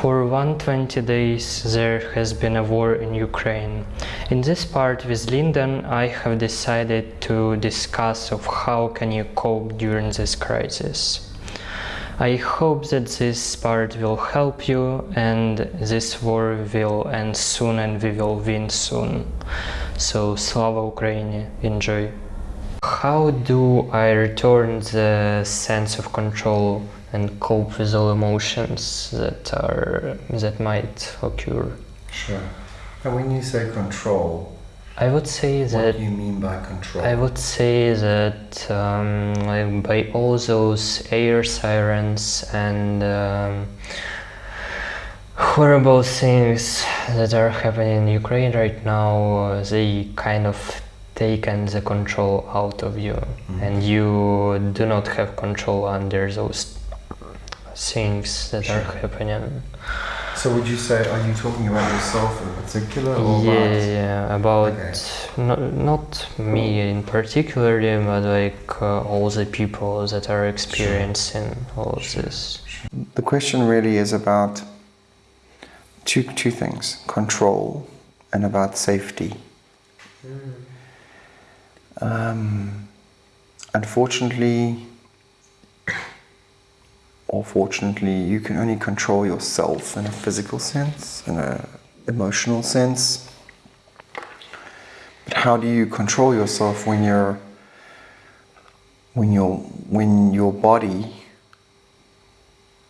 For 120 days there has been a war in Ukraine. In this part with Linden I have decided to discuss of how can you cope during this crisis. I hope that this part will help you and this war will end soon and we will win soon. So Slava Ukraini, enjoy. How do I return the sense of control and cope with all emotions that are that might occur? Sure. And when you say control, I would say that. what do you mean by control? I would say that um, like by all those air sirens and um, horrible things that are happening in Ukraine right now, they kind of taken the control out of you, and you do not have control under those things that are happening. so would you say, are you talking about yourself in particular or Yeah, about... yeah, about Okay. not, not me in particular, but like uh, all the people that are experiencing all of this. The question really is about two, two things control and about safety. Um, unfortunately, or fortunately, you can only control yourself in a physical sense, in an emotional sense. But how do you control yourself when you're when your when your body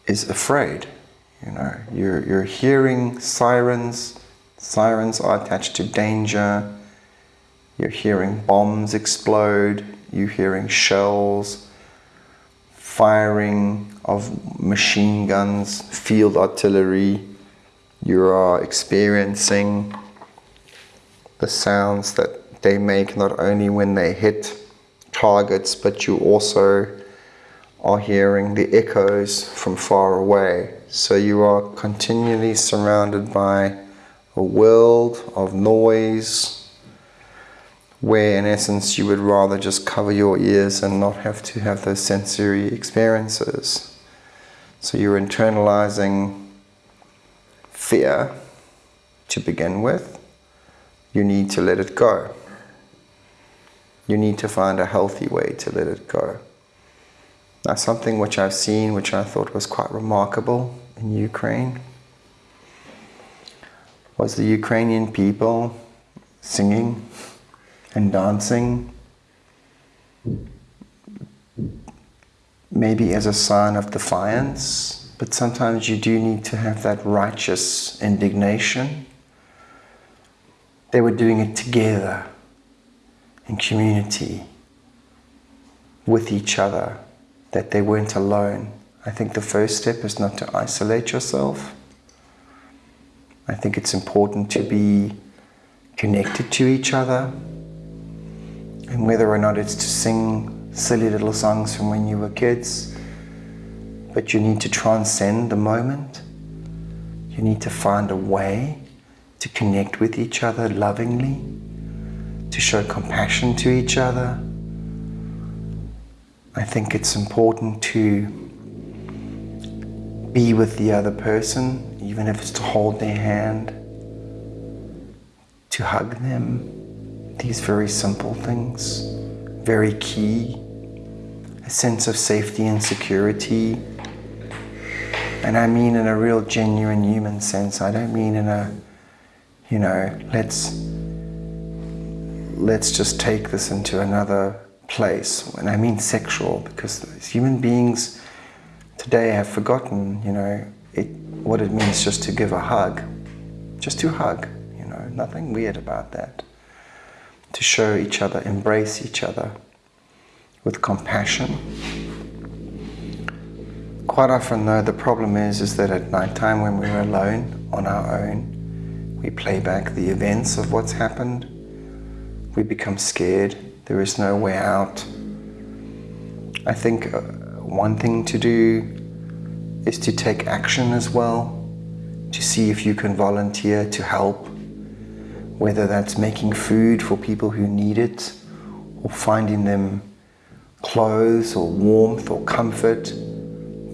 is afraid? You know, you're you're hearing sirens. Sirens are attached to danger. You're hearing bombs explode. You're hearing shells, firing of machine guns, field artillery. You are experiencing the sounds that they make not only when they hit targets, but you also are hearing the echoes from far away. So you are continually surrounded by a world of noise where in essence you would rather just cover your ears and not have to have those sensory experiences. So you're internalizing fear to begin with. You need to let it go. You need to find a healthy way to let it go. Now, something which I've seen, which I thought was quite remarkable in Ukraine, was the Ukrainian people singing and dancing, maybe as a sign of defiance, but sometimes you do need to have that righteous indignation. They were doing it together in community with each other, that they weren't alone. I think the first step is not to isolate yourself. I think it's important to be connected to each other. And whether or not it's to sing silly little songs from when you were kids, but you need to transcend the moment. You need to find a way to connect with each other lovingly, to show compassion to each other. I think it's important to be with the other person, even if it's to hold their hand, to hug them. These very simple things, very key. A sense of safety and security. And I mean in a real genuine human sense. I don't mean in a, you know, let's let's just take this into another place. And I mean sexual, because human beings today have forgotten, you know, it, what it means just to give a hug. Just to hug, you know, nothing weird about that. To show each other, embrace each other with compassion. Quite often though, the problem is, is that at night time when we're alone, on our own, we play back the events of what's happened. We become scared. There is no way out. I think uh, one thing to do is to take action as well, to see if you can volunteer to help, whether that's making food for people who need it, or finding them clothes or warmth or comfort,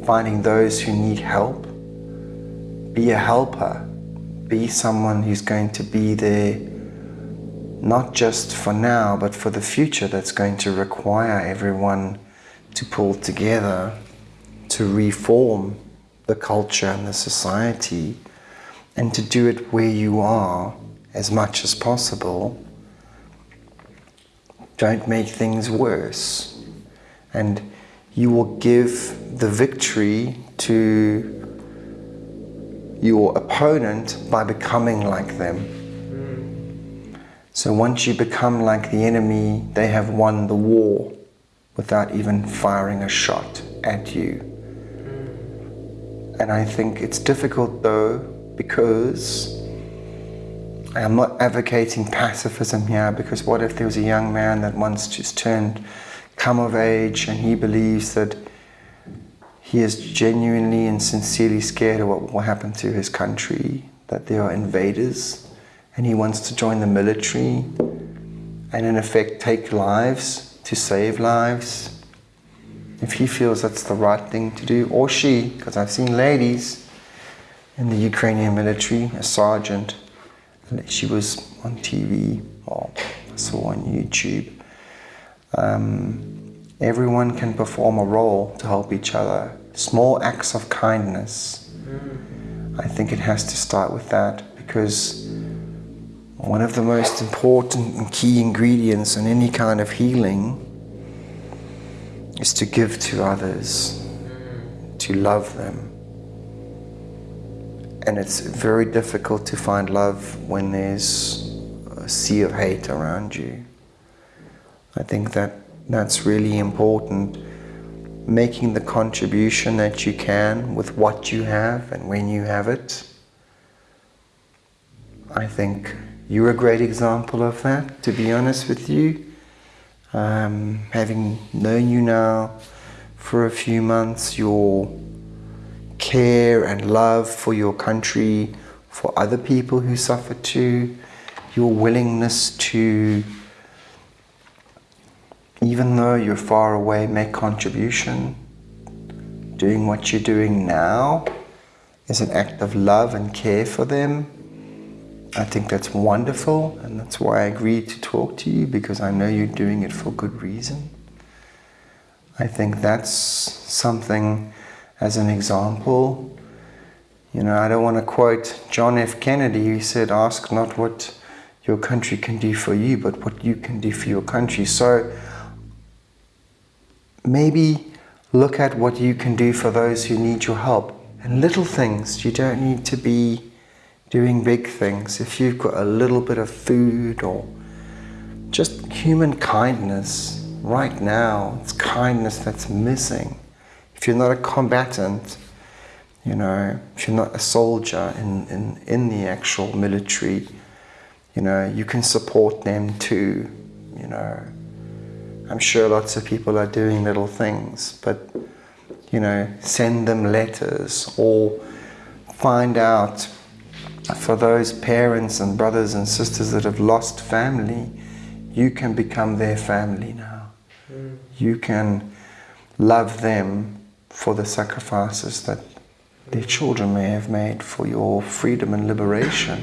finding those who need help. be a helper, be someone who's going to be there not just for now, but for the future that's going to require everyone to pull together to reform the culture and the society and to do it where you are as much as possible. Don't make things worse. And you will give the victory to your opponent by becoming like them. So once you become like the enemy, they have won the war without even firing a shot at you. And I think it's difficult though because I'm not advocating pacifism here because what if there was a young man that once just turned come of age and he believes that he is genuinely and sincerely scared of what will happen to his country, that there are invaders and he wants to join the military and in effect take lives to save lives, if he feels that's the right thing to do, or she, because I've seen ladies in the Ukrainian military, a sergeant, she was on TV or saw on YouTube. Um, everyone can perform a role to help each other. Small acts of kindness. I think it has to start with that because one of the most important and key ingredients in any kind of healing is to give to others, to love them. And it's very difficult to find love when there's a sea of hate around you. I think that that's really important. Making the contribution that you can with what you have and when you have it. I think you're a great example of that, to be honest with you. Um, having known you now for a few months, your care and love for your country, for other people who suffer too, your willingness to, even though you're far away, make contribution. Doing what you're doing now is an act of love and care for them I think that's wonderful, and that's why I agreed to talk to you because I know you're doing it for good reason. I think that's something as an example. You know, I don't want to quote John F. Kennedy, who said, Ask not what your country can do for you, but what you can do for your country. So maybe look at what you can do for those who need your help. And little things, you don't need to be doing big things, if you've got a little bit of food or just human kindness right now, it's kindness that's missing. If you're not a combatant, you know, if you're not a soldier in, in, in the actual military, you know, you can support them too, you know. I'm sure lots of people are doing little things, but, you know, send them letters or find out for those parents and brothers and sisters that have lost family, you can become their family now. Mm. You can love them for the sacrifices that their children may have made for your freedom and liberation.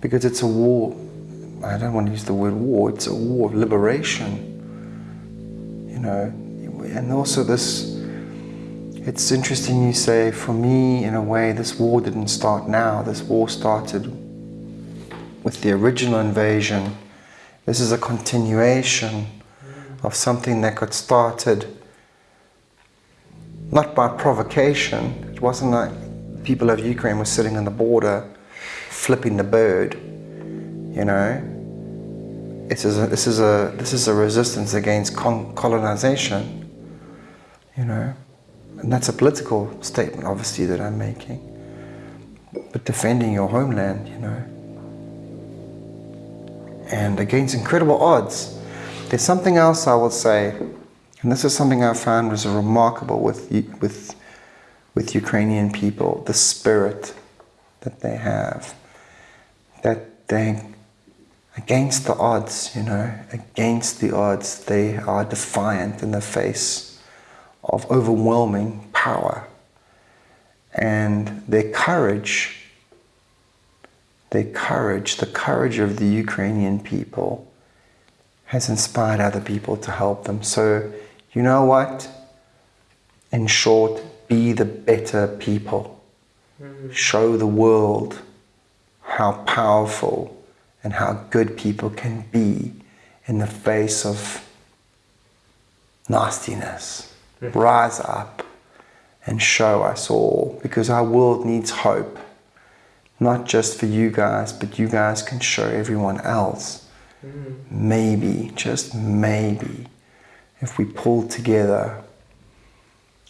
Because it's a war, I don't want to use the word war, it's a war of liberation. You know, and also this it's interesting you say, for me, in a way, this war didn't start now. This war started with the original invasion. This is a continuation of something that got started not by provocation. It wasn't like people of Ukraine were sitting on the border flipping the bird, you know. This is a, this is a, this is a resistance against colonization, you know. And that's a political statement, obviously, that I'm making. But defending your homeland, you know. And against incredible odds. There's something else I will say, and this is something I found was remarkable with, with, with Ukrainian people, the spirit that they have. That they, against the odds, you know, against the odds, they are defiant in the face of overwhelming power. And their courage, their courage, the courage of the Ukrainian people has inspired other people to help them. So, you know what? In short, be the better people. Show the world how powerful and how good people can be in the face of nastiness. Hmm. Rise up and show us all because our world needs hope. Not just for you guys, but you guys can show everyone else. Hmm. Maybe, just maybe, if we pull together,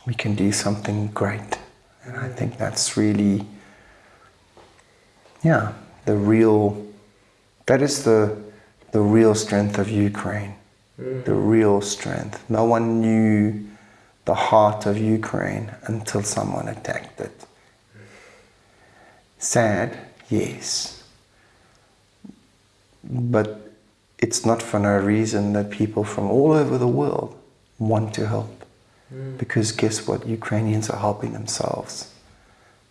we can do something great. And I think that's really, yeah, the real, that is the, the real strength of Ukraine. Mm. The real strength. No one knew the heart of Ukraine until someone attacked it. Sad, yes. But it's not for no reason that people from all over the world want to help. Because guess what? Ukrainians are helping themselves.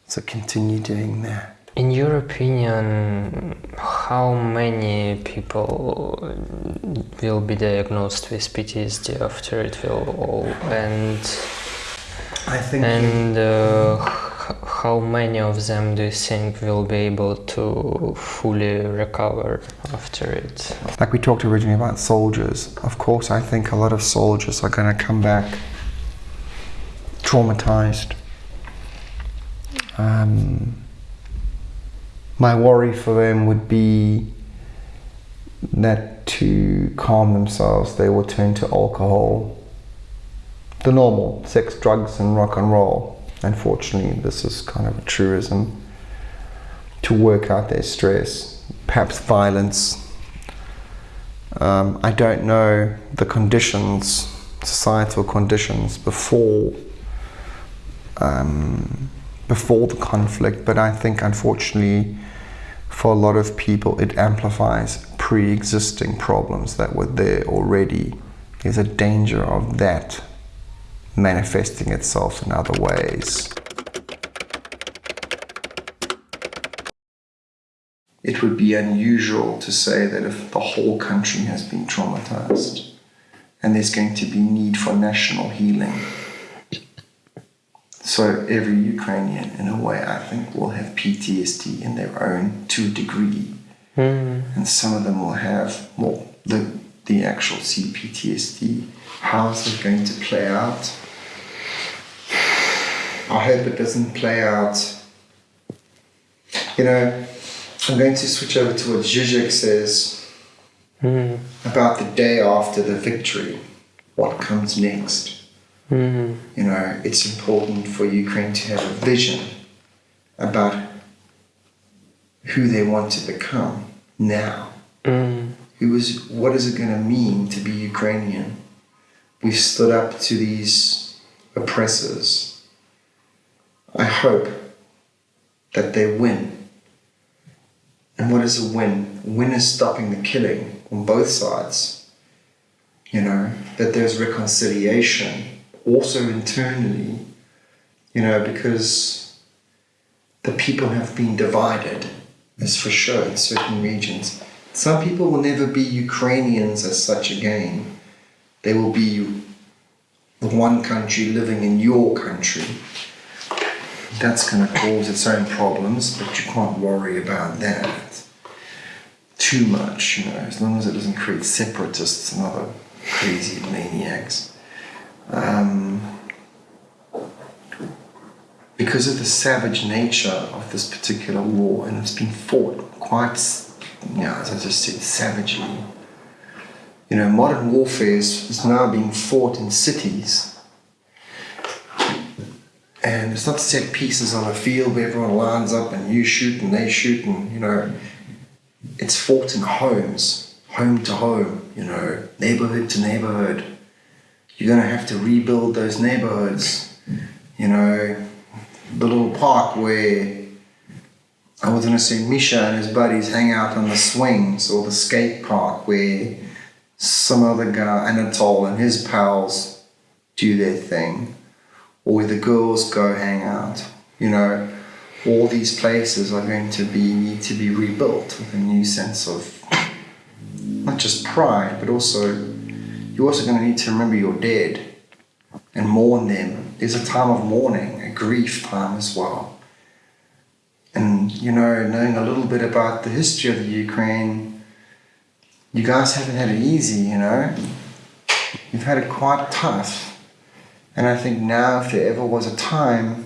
So continue doing that. In your opinion, how many people will be diagnosed with PTSD after it will all end? I think And uh, how many of them do you think will be able to fully recover after it? like we talked originally about soldiers, of course, I think a lot of soldiers are going to come back traumatized. Um, my worry for them would be that to calm themselves, they will turn to alcohol, the normal sex, drugs, and rock and roll. Unfortunately, this is kind of a truism to work out their stress, perhaps violence. Um, I don't know the conditions, societal conditions before um, before the conflict, but I think unfortunately for a lot of people it amplifies pre-existing problems that were there already. There's a danger of that manifesting itself in other ways. It would be unusual to say that if the whole country has been traumatized and there's going to be need for national healing. So every Ukrainian, in a way, I think, will have PTSD in their own to a degree, hmm. and some of them will have well the the actual CPTSD. How's it going to play out? I hope it doesn't play out. You know, I'm going to switch over to what Zizek says hmm. about the day after the victory. What comes next? Hmm. You know, it's important for Ukraine to have a vision about who they want to become now. Hmm. Who is, what is it going to mean to be Ukrainian? We've stood up to these oppressors. I hope that they win. And what is a win? Win is stopping the killing on both sides. You know, that there's reconciliation also internally, you know, because the people have been divided, as for sure, in certain regions. Some people will never be Ukrainians as such again. They will be the one country living in your country. That's going to cause its own problems, but you can't worry about that too much, you know, as long as it doesn't create separatists and other crazy maniacs. Um, because of the savage nature of this particular war, and it's been fought quite, you know, as I just said, savagely. You know, modern warfare is, is now being fought in cities. And it's not set pieces on a field where everyone lines up and you shoot and they shoot and, you know, it's fought in homes, home to home, you know, neighborhood to neighborhood. You're going to have to rebuild those neighborhoods, you know, the little park where I was going to say Misha and his buddies hang out on the swings or the skate park where some other guy, Anatol and his pals do their thing or where the girls go hang out You know, all these places are going to be need to be rebuilt with a new sense of not just pride, but also you're also going to need to remember your dead and mourn them. There's a time of mourning, a grief time as well. And you know, knowing a little bit about the history of the Ukraine, you guys haven't had it easy, you know. You've had it quite tough. And I think now, if there ever was a time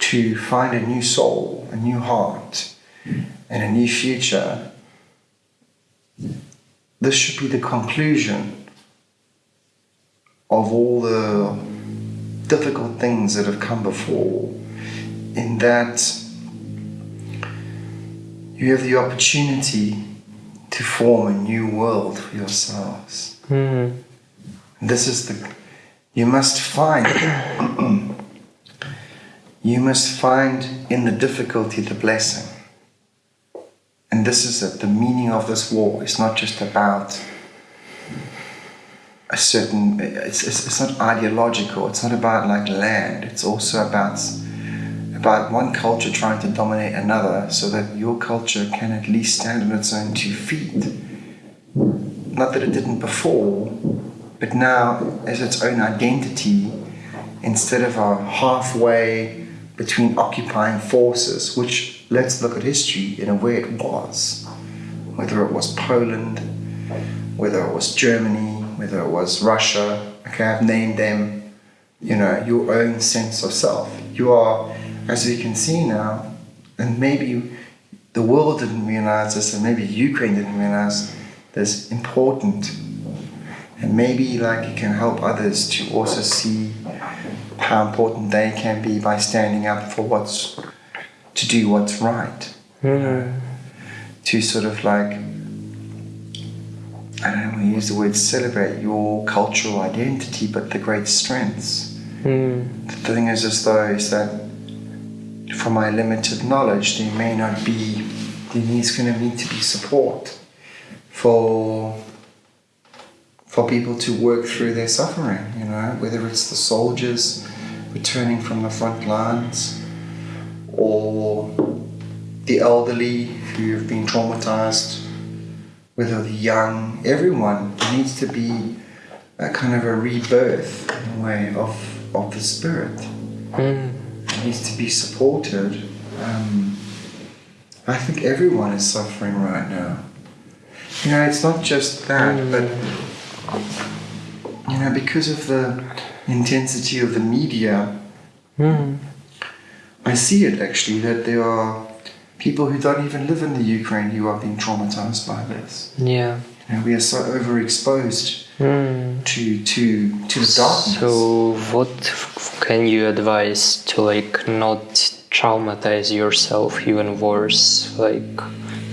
to find a new soul, a new heart, and a new future, this should be the conclusion of all the difficult things that have come before, in that you have the opportunity to form a new world for yourselves. Mm. This is the you must find you must find in the difficulty the blessing. And this is it. The meaning of this war It's not just about a certain it's, it's, it's not ideological it's not about like land it's also about about one culture trying to dominate another so that your culture can at least stand on its own two feet not that it didn't before but now as its own identity instead of a halfway between occupying forces which let's look at history in a way it was whether it was Poland whether it was Germany whether it was Russia, okay, I've named them, you know, your own sense of self. You are, as we can see now, and maybe the world didn't realize this, and maybe Ukraine didn't realize this important. And maybe like it can help others to also see how important they can be by standing up for what's to do what's right. Mm. To sort of like I don't want to use the word celebrate your cultural identity, but the great strengths. Mm. The thing is, as though, is that from my limited knowledge, there may not be, there needs going to need to be support for for people to work through their suffering. You know, whether it's the soldiers returning from the front lines, or the elderly who have been traumatized whether the young, everyone needs to be a kind of a rebirth in a way of, of the spirit. Mm. It needs to be supported. Um, I think everyone is suffering right now. You know, it's not just that, Mm. but you know, because of the intensity of the media, Mm. I see it actually that there are people who don't even live in the Ukraine who are being traumatized by this. Yeah. Know, we are so overexposed Mm. to to to the darkness. So, what can you advise to like not traumatize yourself even worse, like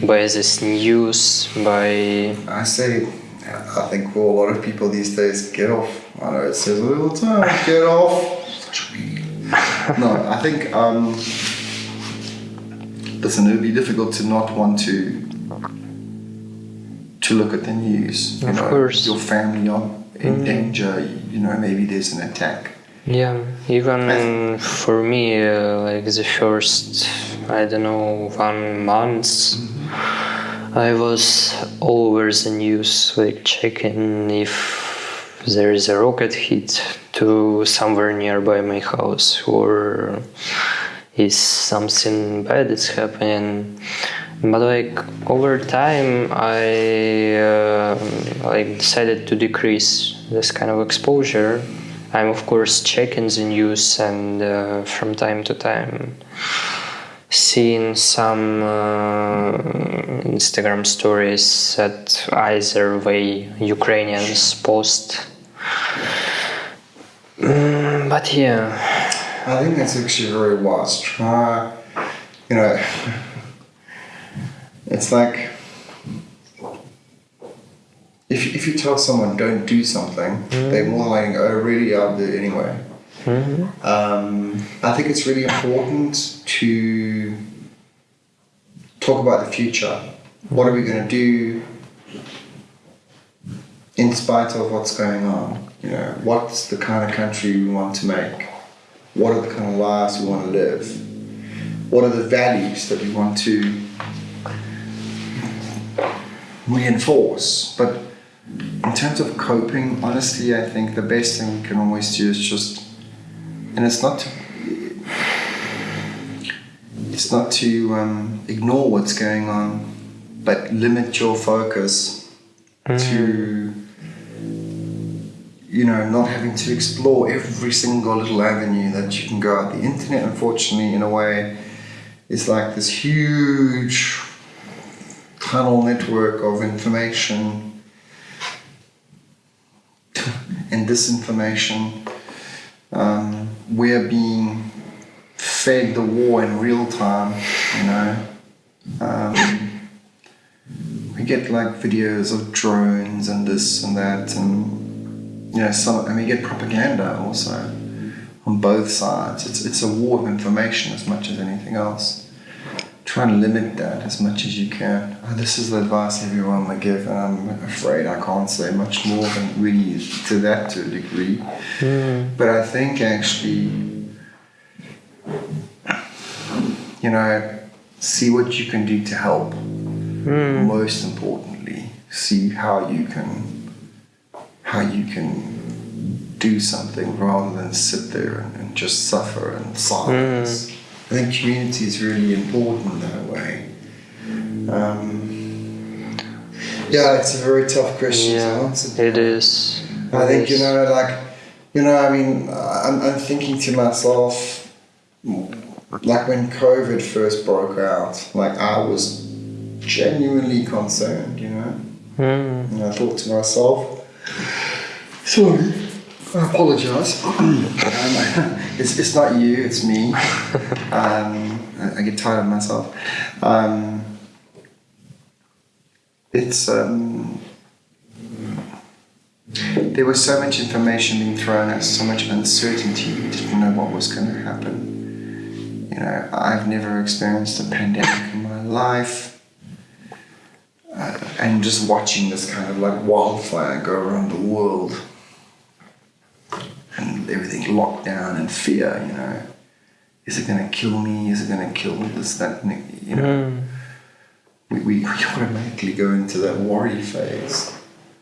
by this news, by I say, I think for a lot of people these days, get off. I know it says all the time, get off. no, I think um, listen, it would be difficult to not want to to look at the news. You Of know, course. your family are in Mm. danger. You know, maybe there's an attack. Yeah, even for me, uh, like the first, I don't know, one month, I was over the news, like checking if there is a rocket hit to somewhere nearby my house or is something bad is happening. But like over time, I uh, like decided to decrease this kind of exposure. I'm of course checking the news and uh, from time to time seeing some uh, Instagram stories that either way Ukrainians post. Mm, but yeah, I think that's actually very wise. Try, you know, it's like if, if you tell someone don't do something, they're more like, oh, really, I'll do it anyway. Mhm. Um, I think it's really important to talk about the future. What are we going to do in spite of what's going on? You know, what's the kind of country we want to make? what are the kind of lives we want to live? What are the values that we want to reinforce? But in terms of coping, honestly, I think the best thing we can always do is just, and it's not to, it's not to um, ignore what's going on, but limit your focus to you know, not having to explore every single little avenue that you can go out. The internet, unfortunately, in a way, is like this huge tunnel network of information and disinformation. Um, we're being fed the war in real time, you know. Um, we get like videos of drones and this and that and you know, and we get propaganda also on both sides. It's, it's a war of information as much as anything else. Try and limit that as much as you can. This is the advice everyone would give, and I'm afraid I can't say much more than really to that to a degree. Mm. But I think actually, you know, see what you can do to help. Mm. Most importantly, see how you can how you can do something rather than sit there and, and just suffer in silence. I think community is really important that way. Um, yeah, it's a very tough question to Yeah, answer. it is. I It think you know, like you know, I mean, I'm, I'm thinking to myself, like when COVID first broke out, like I was genuinely concerned, you know, Mm. and I thought to myself, sorry, I apologise. um, it's, it's not you, it's me. Um, I, I get tired of myself. Um, it's um, there was so much information being thrown at so much uncertainty. We didn't know what was going to happen. You know, I've never experienced a pandemic in my life. Uh, and just watching this kind of like wildfire go around the world and everything locked down and fear, you know. Is it going to kill me? Is it going to kill this, that, you know? Mm. we, we, we automatically go into that worry phase,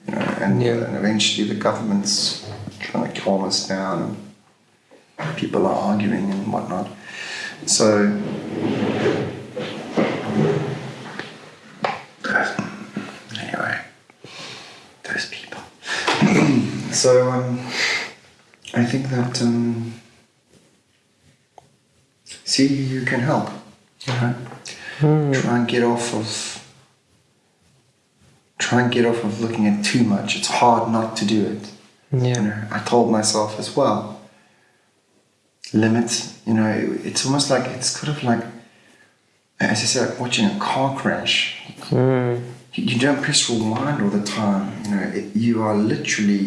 you know, and, Yeah. and eventually the government's trying to calm us down, and people are arguing and whatnot. So, anyway, those people. so, um, I think that um, see you can help, you know? Try and get off of try and get off of looking at too much. It's hard not to do it. You Yeah. know i told myself as well. Limit you know it's almost like it's kind of like as i said like watching a car crash. Mm. you, you don't press rewind all the time. You know it, you are literally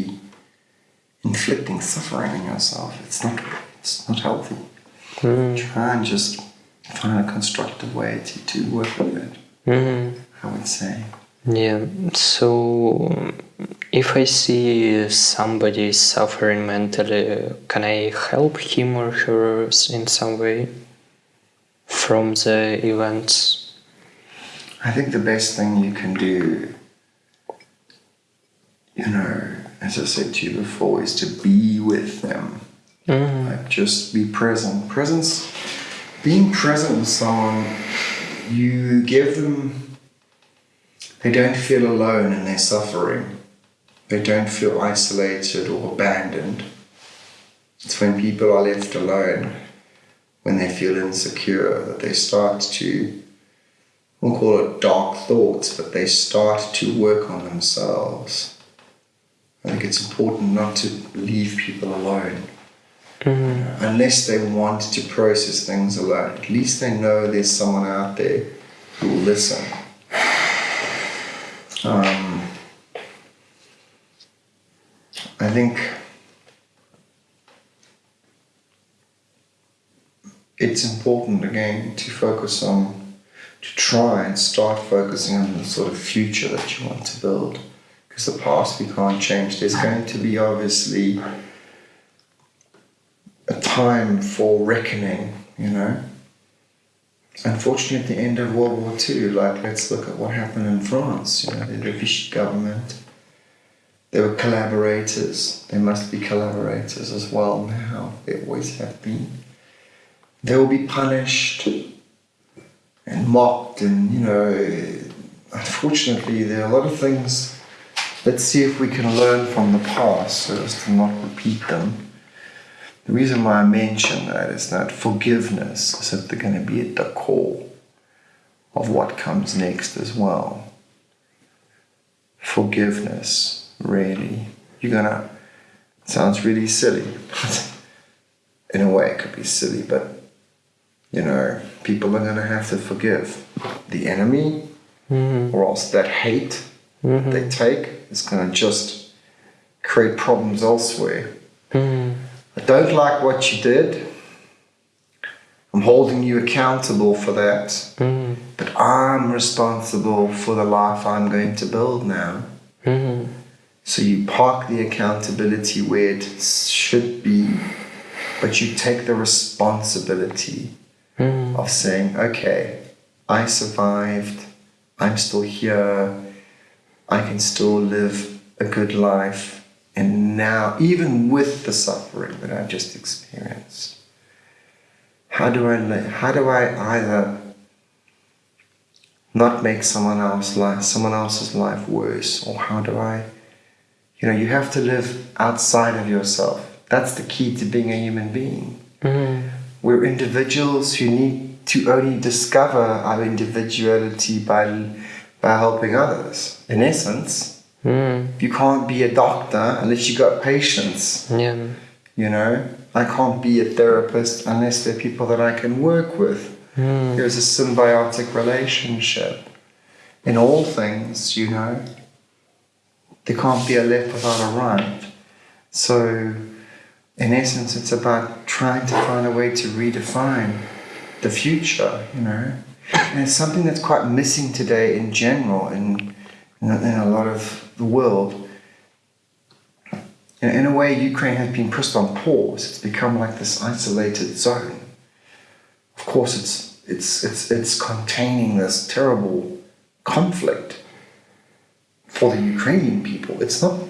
inflicting suffering on yourself it's not it's not healthy Mm. try and just find a constructive way to, to work with it Mm. I would say. Yeah, so if I see somebody suffering mentally, can I help him or her in some way from the events? I think the best thing you can do, you know, as I said to you before, is to be with them. Mm. Like just be present. Presence, being present with someone, you give them, they don't feel alone in their suffering. They don't feel isolated or abandoned. It's when people are left alone, when they feel insecure, that they start to, we'll call it dark thoughts, but they start to work on themselves. I think it's important not to leave people alone Mm. unless they want to process things alone. At least they know there's someone out there who will listen. Um, I think it's important again to focus on, to try and start focusing on the sort of future that you want to build. Because the past we can't change. There's going to be obviously a time for reckoning, you know. Unfortunately, at the end of World War II, like let's look at what happened in France. You know, the Vichy government. They were collaborators. They must be collaborators as well now. They always have been. They will be punished and mocked, and you know. Unfortunately, there are a lot of things. Let's see if we can learn from the past so as to not repeat them. The reason why I mention that is that forgiveness is simply going to be at the core of what comes next as well. Forgiveness, really. You're gonna, sounds really silly, but in a way it could be silly, but you know, people are gonna have to forgive the enemy mm-hmm. or else that hate Mm-hmm. they take is gonna just create problems elsewhere. Mm-hmm. I don't like what you did. I'm holding you accountable for that. Mm-hmm. But I'm responsible for the life I'm going to build now. So you park the accountability where it should be, but you take the responsibility of saying, okay, I survived, I'm still here, I can still live a good life and now, even with the suffering that I've just experienced, how do I how do I either not make someone else's life someone else's life worse, or how do I, you know, you have to live outside of yourself. That's the key to being a human being. Mm-hmm. We're individuals who need to only discover our individuality by by helping others. In essence, hmm. you can't be a doctor unless you've got patients. Yeah. You know, I can't be a therapist unless there are people that I can work with. Hmm. There's a symbiotic relationship in all things, you know. There can't be a left without a right. So, in essence, it's about trying to find a way to redefine the future, you know. And it's something that's quite missing today in general in, in, in a lot of the world. In, in a way, Ukraine has been pushed on pause. It's become like this isolated zone. Of course, it's it's it's it's containing this terrible conflict for the Ukrainian people. It's not,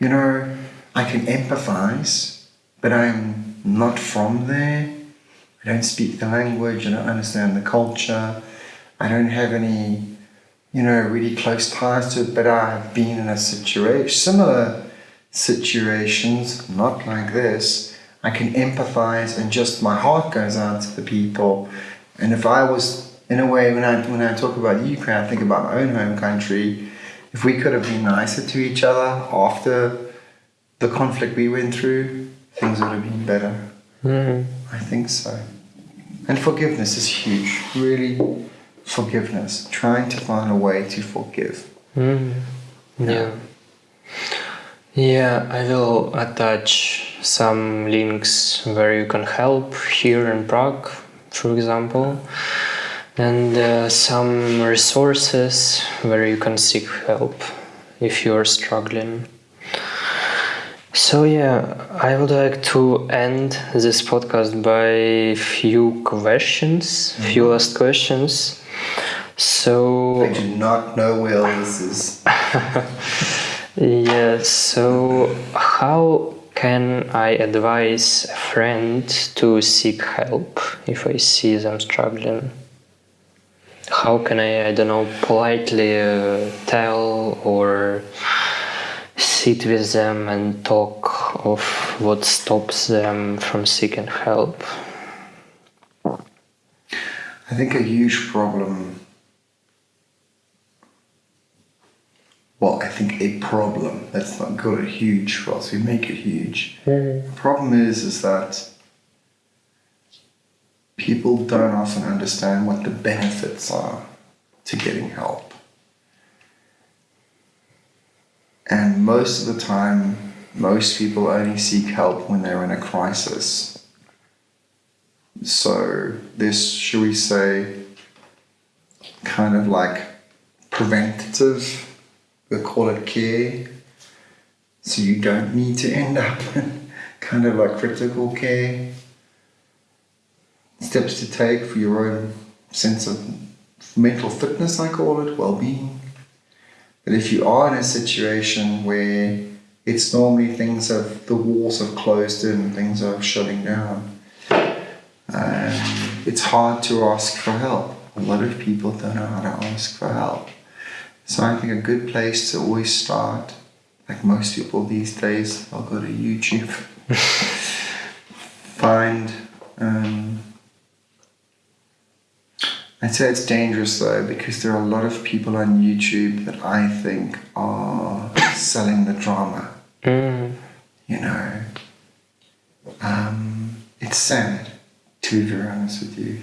you know, I can empathize, but I'm not from there. I don't speak the language. I don't understand the culture. I don't have any you know, really close ties to it, but I have been in a situation, similar situations, not like this. I can empathize and just my heart goes out to the people. And if I was, in a way, when I, when I talk about Ukraine, I think about my own home country. If we could have been nicer to each other after the conflict we went through, things would have been better. Hmm. I think so. And forgiveness is huge, really forgiveness, trying to find a way to forgive. Mm. Yeah. Yeah, I will attach some links where you can help here in Prague, for example, and uh, some resources where you can seek help if you are struggling. So yeah, I would like to end this podcast by few questions, few last questions. So I do not know where this is. yeah, so how can I advise a friend to seek help if I see them struggling? How can I, I don't know, politely uh, tell or sit with them and talk of what stops them from seeking help? I think a huge problem well, I think a problem. Let's not call it huge for us. We make it huge. Mm-hmm. The problem is, is that people don't often understand what the benefits are to getting help. And most of the time, most people only seek help when they're in a crisis. So, this, should we say, kind of like preventative we call it care. So you don't need to end up in kind of like critical care, steps to take for your own sense of mental fitness, I call it, well being. But if you are in a situation where it's normally things have, the walls have closed in, things are shutting down, um, it's hard to ask for help. A lot of people don't know how to ask for help. So I think a good place to always start, like most people these days, I'll go to YouTube, find. Um, I'd say it's dangerous though because there are a lot of people on YouTube that I think are selling the drama. Mm. You know, um, it's sad to be very honest with you.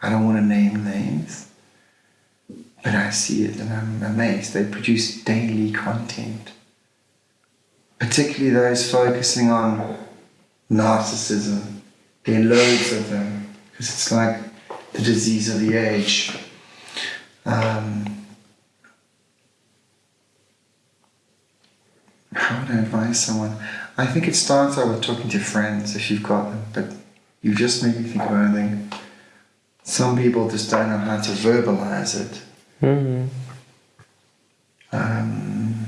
I don't want to name names, but I see it and I'm amazed. They produce daily content, particularly those focusing on narcissism. There are loads of them because it's like the disease of the age. Um, how would I advise someone? I think it starts out with talking to friends if you've got them, but you just made me think of anything. Some people just don't know how to verbalize it. Mm. Um,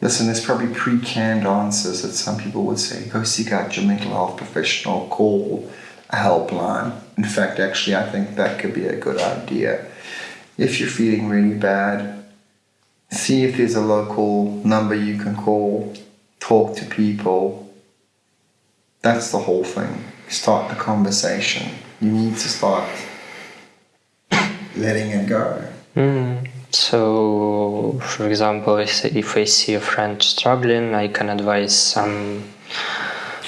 listen, there's probably pre-canned answers that some people would say. Go seek out your mental health professional. Call helpline. In fact, actually, I think that could be a good idea. If you're feeling really bad, see if there's a local number you can call. Talk to people. That's the whole thing. Start the conversation. You need to start letting it go. Mm. So, for example, if, if I see a friend struggling, I can advise some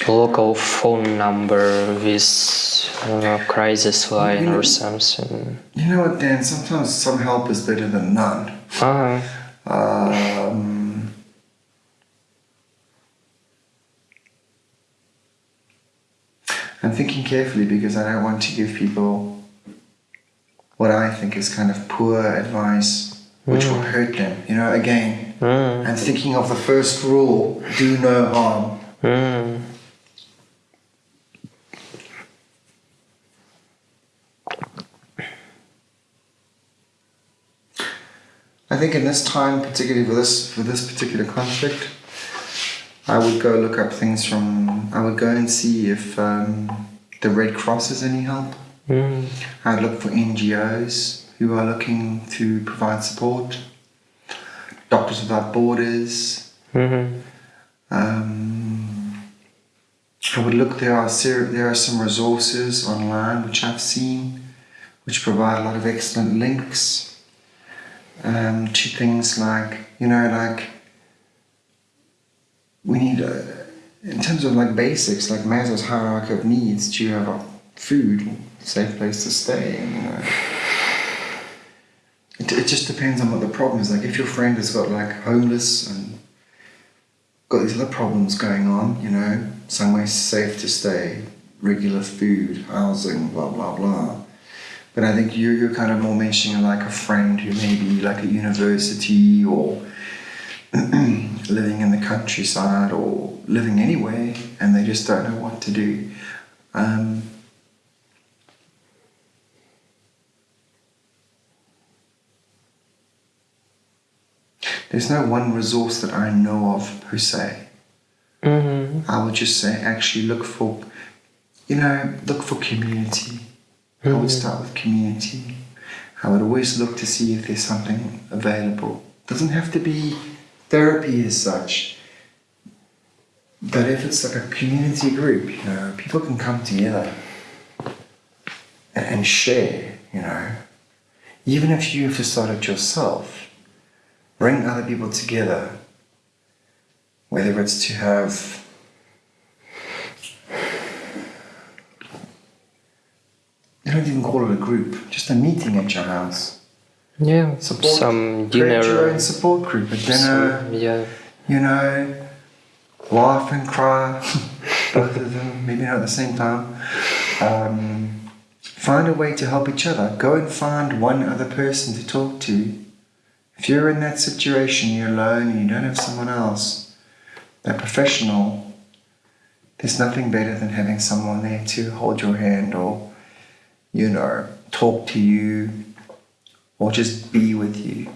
local phone number with don't know, crisis line or something. You know what, Dan? Sometimes some help is better than none. Ah, Um, I'm thinking carefully because I don't want to give people what I think is kind of poor advice, which will hurt them. You know, again, mm, I'm thinking of the first rule do no harm. mm, I think in this time, particularly for this for this particular conflict, I would go look up things from. I would go and see if um, the Red Cross is any help. mm, I'd look for NGOs who are looking to provide support. Doctors Without Borders. mhm, Um, I would look. There are ser- there are some resources online which I've seen, which provide a lot of excellent links um, to things like you know like we need a, in terms of like basics like Maslow's hierarchy of needs. Do you have a food, safe place to stay? You know. It, it just depends on what the problem is. Like if your friend has got like homeless and got these other problems going on, you know, somewhere safe to stay, regular food, housing, blah blah blah. But I think you're, you're kind of more mentioning like a friend who may be like at university or living in the countryside or living anywhere and they just don't know what to do. Um, there's no one resource that I know of per se. mhm, I would just say actually look for, you know, look for community. I would start with community. I would always look to see if there's something available. Doesn't have to be therapy as such, but if it's like a community group, you know, people can come together and, share, you know. Even if you have to start yourself, bring other people together whether it's to have you don't even call it a group, just a meeting at your house. yeah, Support, some create your dinner, own support group, a dinner, some- yeah, you know, laugh and cry, both of them, maybe not at the same time. Um, find a way to help each other. Go and find one other person to talk to. If you're in that situation, you're alone and you don't have someone else, that professional, there's nothing better than having someone there to hold your hand or, you know, talk to you or just be with you.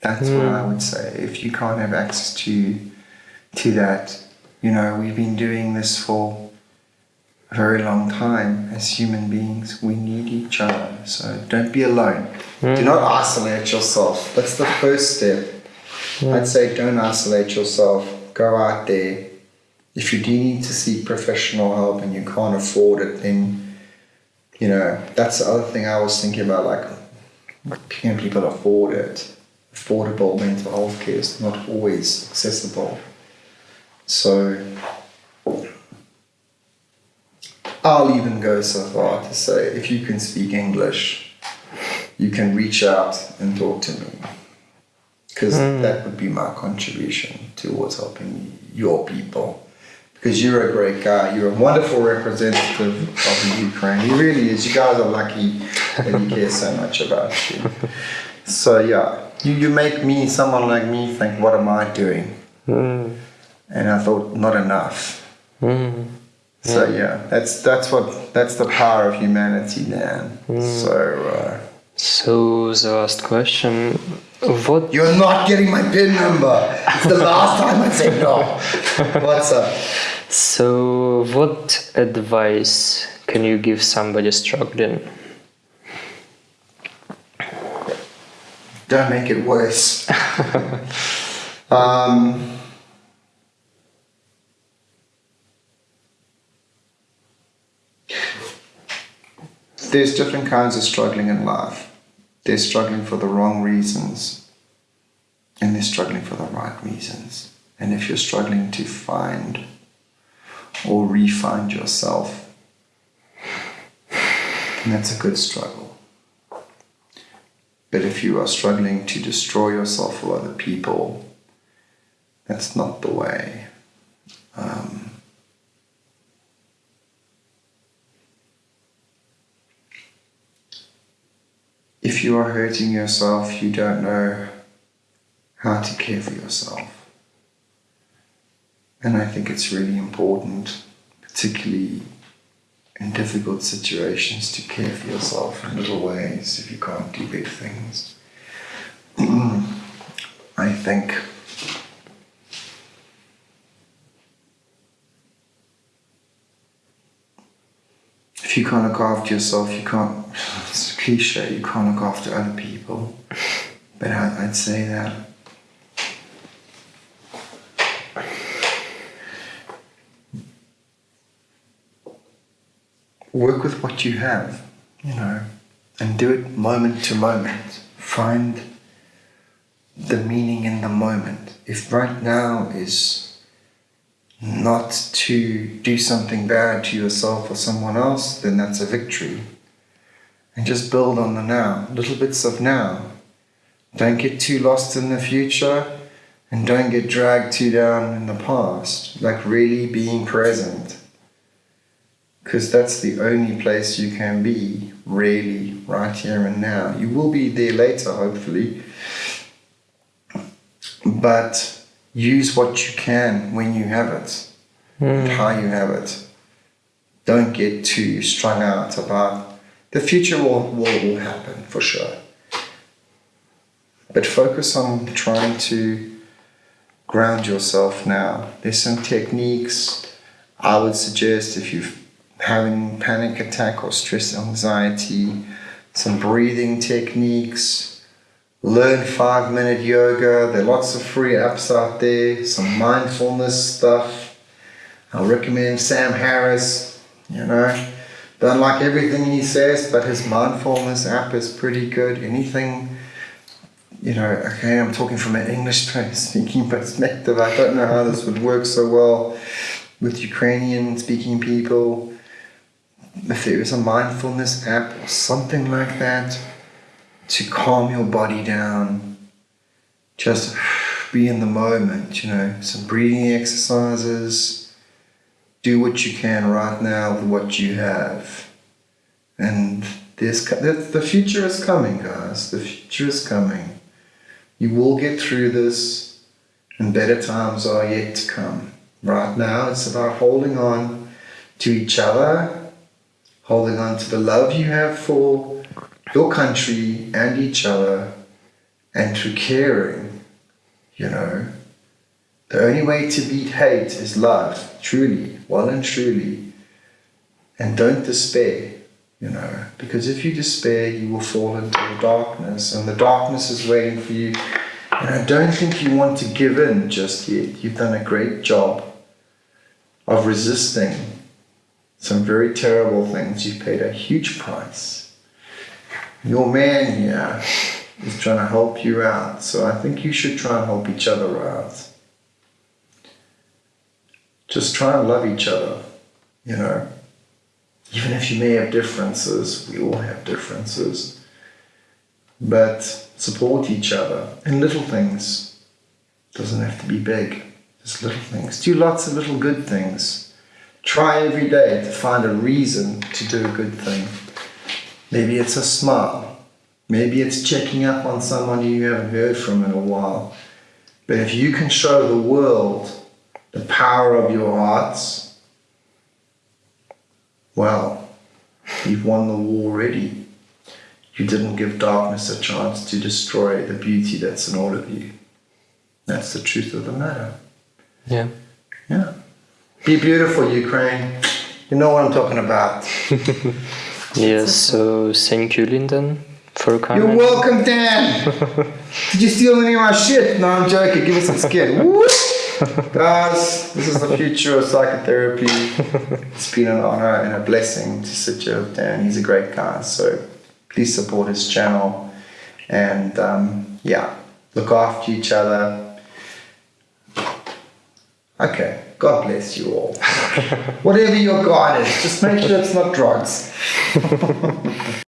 That's what I hmm. would say. If you can't have access to to that, you know, we've been doing this for a very long time as human beings. We need each other. So don't be alone. Do hmm. not isolate yourself. That's the first step. Hmm. I'd say don't isolate yourself. Go out there. If you do need to seek professional help and you can't afford it, then you know that's the other thing I was thinking about. Like, can people afford it? Affordable mental health care is not always accessible. So I'll even go so far to say if you can speak English, you can reach out and talk to me. Because hmm. that would be my contribution towards helping your people. Because you're a great guy, you're a wonderful representative of the Ukraine. He really is. You guys are lucky that he cares so much about you. So yeah, you, you make me, someone like me, think, what am I doing? Hmm. And I thought, not enough. Hmm. So yeah, that's that's what that's the power of humanity, man. Hmm. So uh, So the last question, what you're not getting my pin number. It's the last time I say no. What's up? so what advice can you give somebody struggling? Don't make it worse. um, there's different kinds of struggling in life. They're struggling for the wrong reasons, and they're struggling for the right reasons. And if you're struggling to find or re-find yourself, that's a good struggle. But if you are struggling to destroy yourself or other people, that's not the way. Um, if you are hurting yourself, you don't know how to care for yourself. And I think it's really important, particularly in difficult situations, to care for yourself in little ways if you can't do big things. I think if you can't look after yourself, you can't, cliche, you can't look after other people. But I'd say that work with what you have, you know, and do it moment to moment. Find the meaning in the moment. If right now is not to do something bad to yourself or someone else, then that's a victory. And just build on the now, little bits of now. Don't get too lost in the future and don't get dragged too down in the past. Like really being present because that's the only place you can be really right here and now you will be there later hopefully but use what you can when you have it and how you have it don't get too strung out about the future will, will, will happen for sure but focus on trying to ground yourself now there's some techniques i would suggest if you're having panic attack or stress anxiety, some breathing techniques, learn five minute yoga. There are lots of free apps out there, some mindfulness stuff. I recommend Sam Harris, you know. Don't like everything he says, but his mindfulness app is pretty good. Anything, you know, okay, I'm talking from an English speaking perspective. I don't know how this would work so well with Ukrainian speaking people if there is a mindfulness app or something like that to calm your body down, just be in the moment, you know, some breathing exercises, do what you can right now with what you have. And this, the future is coming, guys. The future is coming. You will get through this, and better times are yet to come. Right now, it's about holding on to each other, holding on to the love you have for your country and each other, and through caring, you know. The only way to beat hate is love, truly, well and truly. And don't despair, you know, because if you despair, you will fall into the darkness, and the darkness is waiting for you. And I don't think you want to give in just yet. You've done a great job of resisting some very terrible things. You've paid a huge price. Your man here is trying to help you out, so I think you should try and help each other out. Just try and love each other, you know. Even if you may have differences, we all have differences. But support each other in little things. Doesn't have to be big, just little things. Do lots of little good things. Try every day to find a reason to do a good thing. Maybe it's a smile. Maybe it's checking up on someone you haven't heard from in a while. But if you can show the world the power of your hearts, well, you've won the war already. You didn't give darkness a chance to destroy the beauty that's in all of you. That's the truth of the matter. Yeah. Yeah. Be beautiful, Ukraine. You know what I'm talking about. Yes, so thank you, Lyndon, for coming. You're welcome, Dan. Did you steal any of my shit? No, I'm joking. Give us some skin. Guys, this is the future of psychotherapy. It's been an honor and a blessing to sit here with Dan. He's a great guy. So please support his channel. And um, yeah, look after each other. Okay, God bless you all. Whatever your God is, just make sure it's not drugs.